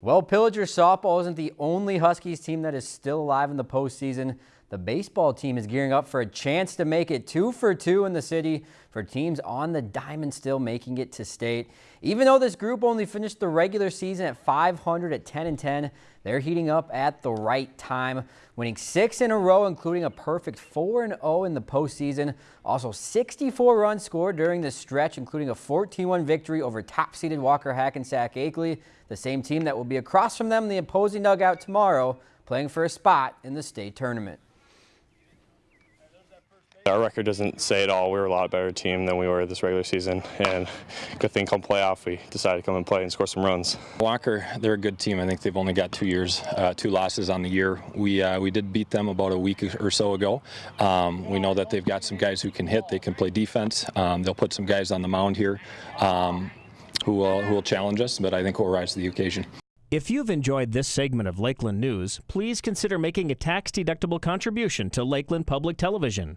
Well, Pillager softball isn't the only Huskies team that is still alive in the postseason. The baseball team is gearing up for a chance to make it two for two in the city for teams on the diamond still making it to state. Even though this group only finished the regular season at 500 at 10 and 10, they're heating up at the right time, winning six in a row, including a perfect 4 and 0 in the postseason. Also 64 runs scored during the stretch, including a 14-1 victory over top-seeded Walker Hackensack Akeley, the same team that will be across from them in the opposing dugout tomorrow, playing for a spot in the state tournament. Our record doesn't say it all. We were a lot better team than we were this regular season, and good thing come playoff we decided to come and play and score some runs. Walker, they're a good team. I think they've only got two years, uh, two losses on the year. We uh, we did beat them about a week or so ago. Um, we know that they've got some guys who can hit. They can play defense. Um, they'll put some guys on the mound here um, who will who will challenge us, but I think we'll rise to the occasion. If you've enjoyed this segment of Lakeland News, please consider making a tax-deductible contribution to Lakeland Public Television.